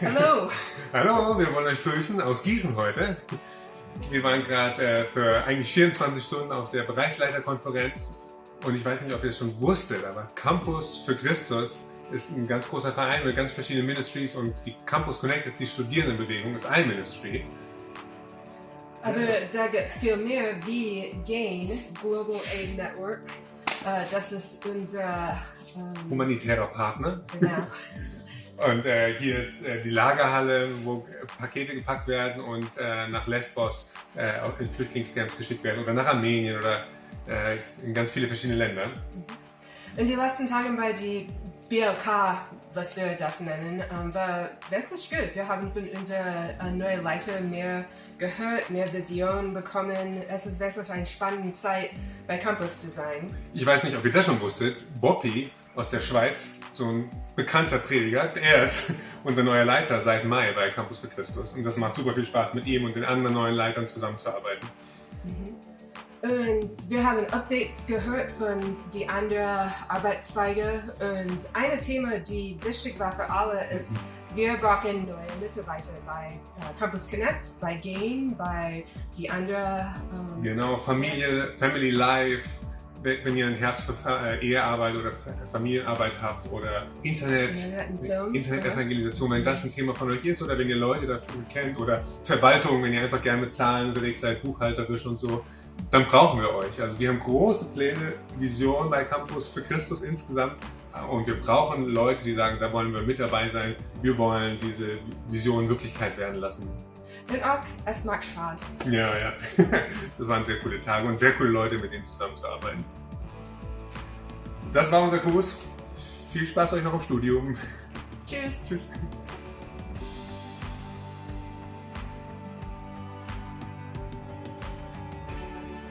Hallo. Hallo, wir wollen euch grüßen aus Gießen heute. Wir waren gerade äh, für eigentlich 24 Stunden auf der Bereichsleiterkonferenz und ich weiß nicht, ob ihr es schon wusstet, aber Campus für Christus ist ein ganz großer Verein mit ganz verschiedenen Ministries und die Campus Connect ist die Studierendenbewegung, ist ein Ministry. Aber da gibt es viel mehr wie GAIN, Global Aid Network. Äh, das ist unser ähm, Humanitärer Partner. genau. Und äh, hier ist äh, die Lagerhalle, wo Pakete gepackt werden und äh, nach Lesbos äh, in Flüchtlingscamps geschickt werden oder nach Armenien oder äh, in ganz viele verschiedene Länder. In den letzten Tagen bei die BLK, was wir das nennen, ähm, war wirklich gut. Wir haben von unserer äh, neuen Leiter mehr gehört, mehr Vision bekommen. Es ist wirklich eine spannende Zeit, bei Campus zu sein. Ich weiß nicht, ob ihr das schon wusstet, Boppi aus der Schweiz, so ein bekannter Prediger, er ist unser neuer Leiter seit Mai bei Campus für Christus. Und das macht super viel Spaß, mit ihm und den anderen neuen Leitern zusammenzuarbeiten. Und wir haben Updates gehört von die anderen Arbeitszweige. Und ein Thema, die wichtig war für alle, ist, wir brauchen neue Mitarbeiter bei äh, Campus Connect, bei Gain, bei die anderen. Ähm, Genau, Familie, Family Life, wenn ihr ein Herz für äh, Ehearbeit oder Fa- Familienarbeit habt oder Internet, Internet-Evangelisation, wenn das ein Thema von euch ist oder wenn ihr Leute dafür kennt oder Verwaltung, wenn ihr einfach gerne mit Zahlen unterwegs seid, buchhalterisch und so, dann brauchen wir euch. Also wir haben große Pläne, Visionen bei Campus für Christus insgesamt und wir brauchen Leute, die sagen, da wollen wir mit dabei sein, wir wollen diese Vision Wirklichkeit werden lassen. Und auch, es macht Spaß. Ja, ja. Das waren sehr coole Tage und sehr coole Leute, mit denen zusammenzuarbeiten. Das war unser Kurs. Viel Spaß euch noch im Studium. Tschüss. Tschüss.